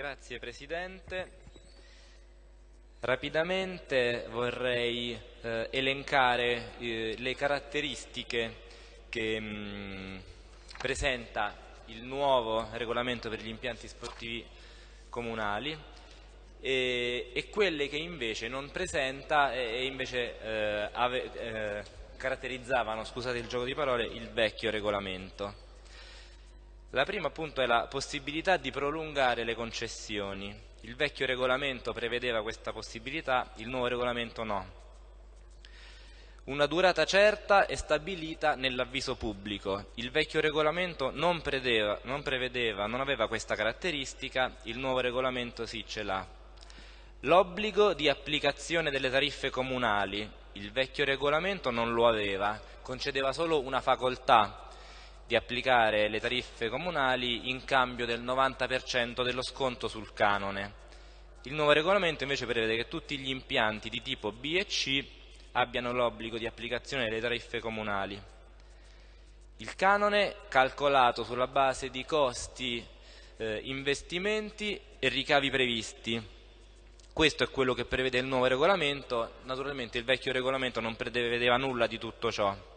Grazie Presidente. Rapidamente vorrei eh, elencare eh, le caratteristiche che mh, mm, presenta il nuovo regolamento per gli impianti sportivi comunali e, e quelle che invece non presenta e, invece eh, ave, eh, caratterizzavano, scusate il gioco di parole, il vecchio regolamento. La prima appunto è la possibilità di prolungare le concessioni. Il vecchio regolamento prevedeva questa possibilità, il nuovo regolamento no. Una durata certa è stabilita nell'avviso pubblico. Il vecchio regolamento non, predeva, non prevedeva, non aveva questa caratteristica, il nuovo regolamento sì ce l'ha. L'obbligo di applicazione delle tariffe comunali, il vecchio regolamento non lo aveva, concedeva solo una facoltà di applicare le tariffe comunali in cambio del 90% dello sconto sul canone. Il nuovo regolamento invece prevede che tutti gli impianti di tipo B e C abbiano l'obbligo di applicazione delle tariffe comunali. Il canone calcolato sulla base di costi, eh, investimenti e ricavi previsti. Questo è quello che prevede il nuovo regolamento, naturalmente il vecchio regolamento non prevedeva nulla di tutto ciò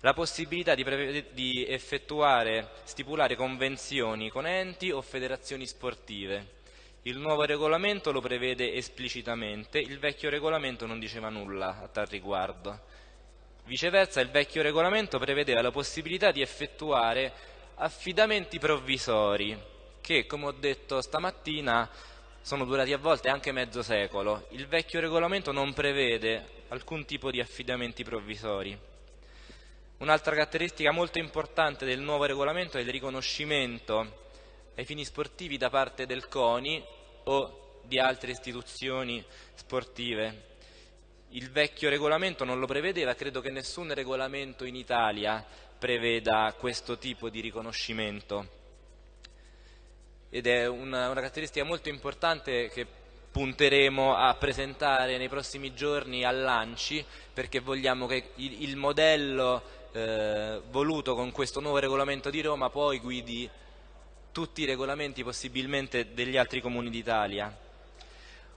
la possibilità di, di effettuare, stipulare convenzioni con enti o federazioni sportive. Il nuovo regolamento lo prevede esplicitamente, il vecchio regolamento non diceva nulla a tal riguardo. Viceversa il vecchio regolamento prevedeva la possibilità di effettuare affidamenti provvisori che, come ho detto stamattina, sono durati a volte anche mezzo secolo. Il vecchio regolamento non prevede alcun tipo di affidamenti provvisori. Un'altra caratteristica molto importante del nuovo regolamento è il riconoscimento ai fini sportivi da parte del CONI o di altre istituzioni sportive. Il vecchio regolamento non lo prevedeva, credo che nessun regolamento in Italia preveda questo tipo di riconoscimento. Ed è una, una caratteristica molto importante che punteremo a presentare nei prossimi giorni al Lanci perché vogliamo che il, il modello eh, voluto con questo nuovo regolamento di Roma poi guidi tutti i regolamenti possibilmente degli altri comuni d'Italia.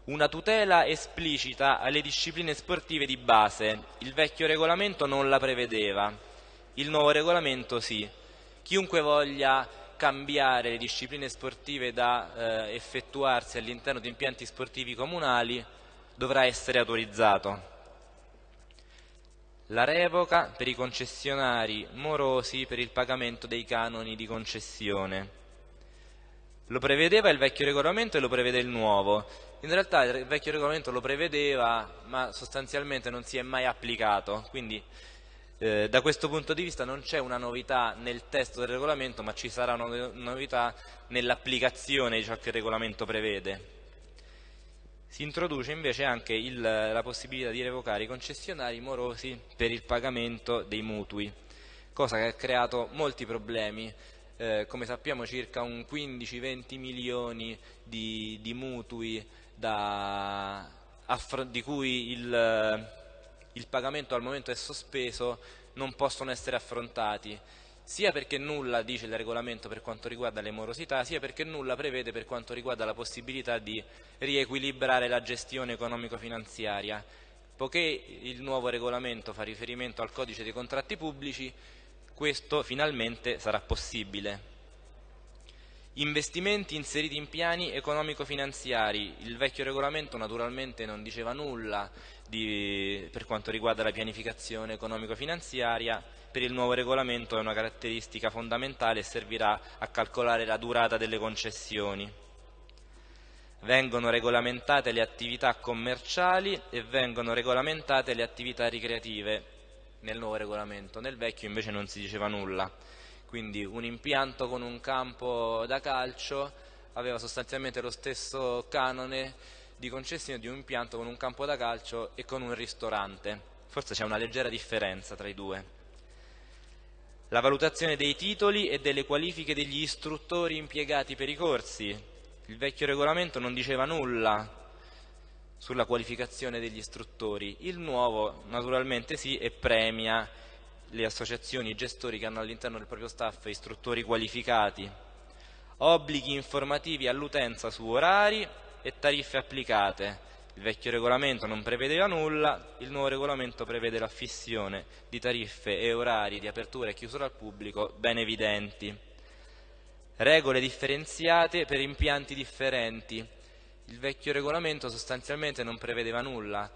Una tutela esplicita alle discipline sportive di base. Il vecchio regolamento non la prevedeva, il nuovo regolamento sì. Chiunque voglia cambiare le discipline sportive da eh, effettuarsi all'interno di impianti sportivi comunali dovrà essere autorizzato la revoca per i concessionari morosi per il pagamento dei canoni di concessione. Lo prevedeva il vecchio regolamento e lo prevede il nuovo. In realtà il vecchio regolamento lo prevedeva, ma sostanzialmente non si è mai applicato, quindi eh, da questo punto di vista non c'è una novità nel testo del regolamento, ma ci sarà una novità nell'applicazione di ciò che il regolamento prevede. Si introduce invece anche il, la possibilità di revocare i concessionari morosi per il pagamento dei mutui, cosa che ha creato molti problemi. Eh, come sappiamo circa un 15-20 milioni di, di mutui da, di cui il, il pagamento al momento è sospeso non possono essere affrontati sia perché nulla dice il regolamento per quanto riguarda le morosità, sia perché nulla prevede per quanto riguarda la possibilità di riequilibrare la gestione economico-finanziaria. Poiché il nuovo regolamento fa riferimento al codice dei contratti pubblici, questo finalmente sarà possibile. Investimenti inseriti in piani economico-finanziari. Il vecchio regolamento naturalmente non diceva nulla di, per quanto riguarda la pianificazione economico-finanziaria, per il nuovo regolamento è una caratteristica fondamentale e servirà a calcolare la durata delle concessioni. Vengono regolamentate le attività commerciali e vengono regolamentate le attività ricreative nel nuovo regolamento, nel vecchio invece non si diceva nulla. Quindi un impianto con un campo da calcio aveva sostanzialmente lo stesso canone di concessione di un impianto con un campo da calcio e con un ristorante. Forse c'è una leggera differenza tra i due la valutazione dei titoli e delle qualifiche degli istruttori impiegati per i corsi. Il vecchio regolamento non diceva nulla sulla qualificazione degli istruttori, il nuovo naturalmente sì e premia le associazioni e i gestori che hanno all'interno del proprio staff istruttori qualificati. obblighi informativi all'utenza su orari e tariffe applicate. Il vecchio regolamento non prevedeva nulla, il nuovo regolamento prevede la fissione di tariffe e orari di apertura e chiusura al pubblico ben evidenti. Regole differenziate per impianti differenti. Il vecchio regolamento sostanzialmente non prevedeva nulla,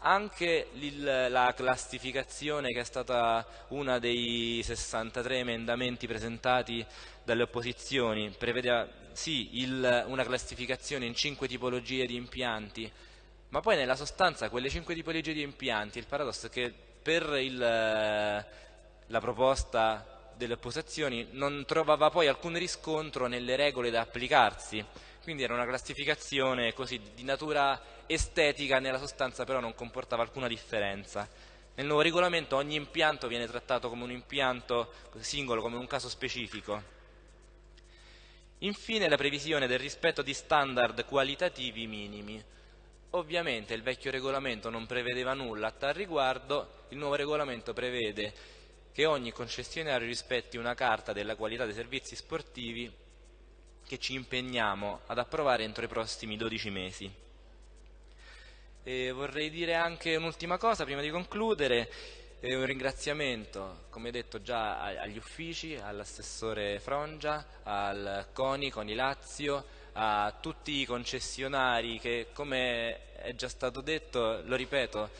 anche la classificazione che è stata una dei 63 emendamenti presentati dalle opposizioni prevedeva sì il, una classificazione in cinque tipologie di impianti ma poi nella sostanza quelle cinque tipologie di impianti il paradosso è che per il, la proposta delle opposizioni non trovava poi alcun riscontro nelle regole da applicarsi quindi era una classificazione così di natura estetica, nella sostanza però non comportava alcuna differenza. Nel nuovo regolamento ogni impianto viene trattato come un impianto singolo, come un caso specifico. Infine la previsione del rispetto di standard qualitativi minimi. Ovviamente il vecchio regolamento non prevedeva nulla a tal riguardo, il nuovo regolamento prevede che ogni concessionario rispetti una carta della qualità dei servizi sportivi che ci impegniamo ad approvare entro i prossimi 12 mesi. E vorrei dire anche un'ultima cosa prima di concludere, eh, un ringraziamento, come detto già, agli uffici, all'assessore Frongia, al CONI, CONI Lazio, a tutti i concessionari che, come è già stato detto, lo ripeto,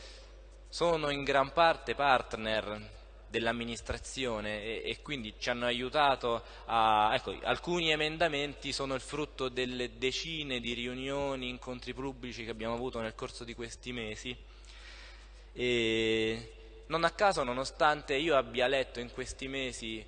sono in gran parte partner dell'amministrazione e, e, quindi ci hanno aiutato a... Ecco, alcuni emendamenti sono il frutto delle decine di riunioni, incontri pubblici che abbiamo avuto nel corso di questi mesi. E non a caso nonostante io abbia letto in questi mesi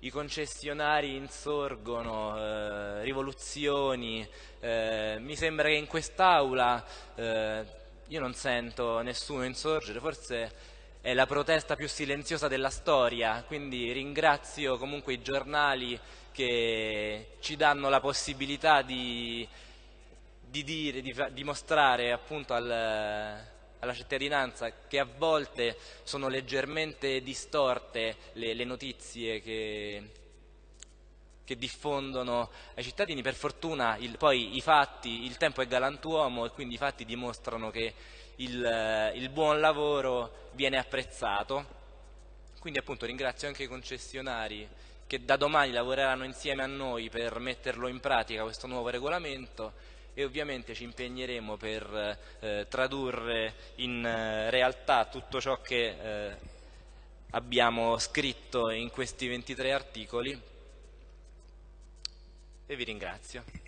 i concessionari insorgono, eh, rivoluzioni, eh, mi sembra che in quest'aula eh, io non sento nessuno insorgere, forse è la protesta più silenziosa della storia, quindi ringrazio comunque i giornali che ci danno la possibilità di, di, dire, di, di mostrare appunto al, alla cittadinanza che a volte sono leggermente distorte le, le notizie che, che, diffondono ai cittadini. Per fortuna il, poi i fatti, il tempo è galantuomo e quindi i fatti dimostrano che il, il buon lavoro viene apprezzato. Quindi appunto ringrazio anche i concessionari che da domani lavoreranno insieme a noi per metterlo in pratica questo nuovo regolamento e ovviamente ci impegneremo per eh, tradurre in eh, realtà tutto ciò che eh, abbiamo scritto in questi 23 articoli e vi ringrazio.